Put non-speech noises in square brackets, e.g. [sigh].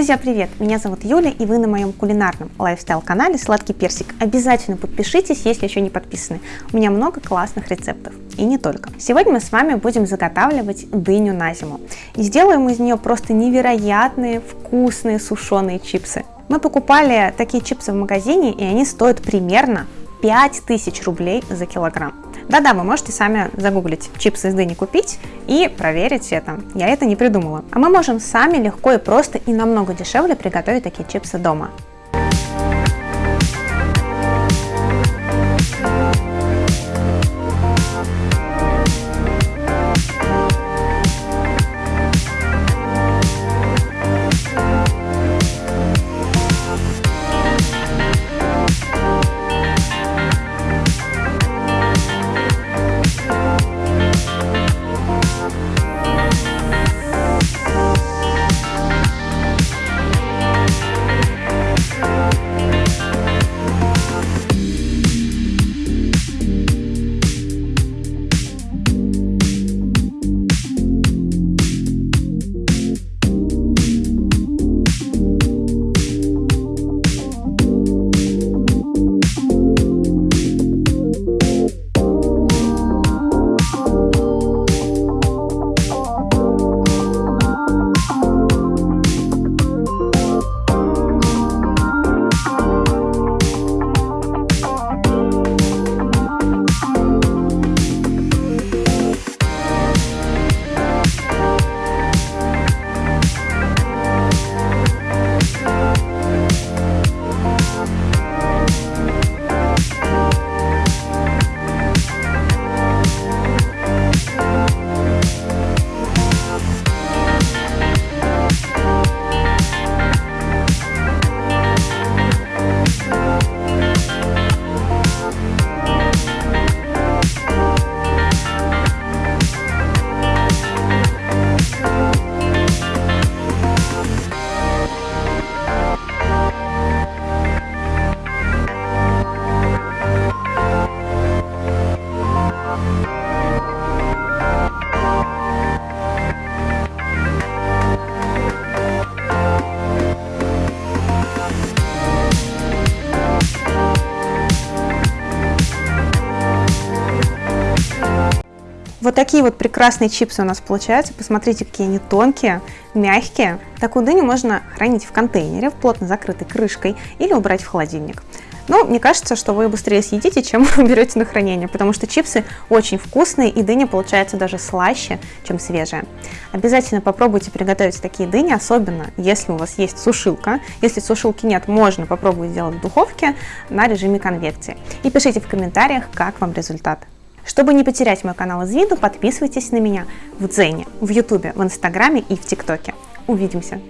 Друзья, привет! Меня зовут Юля, и вы на моем кулинарном лайфстайл-канале «Сладкий персик». Обязательно подпишитесь, если еще не подписаны. У меня много классных рецептов, и не только. Сегодня мы с вами будем заготавливать дыню на зиму. И сделаем из нее просто невероятные, вкусные сушеные чипсы. Мы покупали такие чипсы в магазине, и они стоят примерно 5000 рублей за килограмм. Да-да, вы можете сами загуглить чипсы из дыни купить и проверить это. Я это не придумала. А мы можем сами легко и просто и намного дешевле приготовить такие чипсы дома. Вот такие вот прекрасные чипсы у нас получаются. Посмотрите, какие они тонкие, мягкие. Такую дыню можно хранить в контейнере, в плотно закрытой крышкой или убрать в холодильник. Но мне кажется, что вы быстрее съедите, чем [laughs] берете на хранение, потому что чипсы очень вкусные и дыня получается даже слаще, чем свежая. Обязательно попробуйте приготовить такие дыни, особенно если у вас есть сушилка. Если сушилки нет, можно попробовать сделать в духовке на режиме конвекции. И пишите в комментариях, как вам результат. Чтобы не потерять мой канал из виду, подписывайтесь на меня в Дзене, в Ютубе, в Инстаграме и в ТикТоке. Увидимся!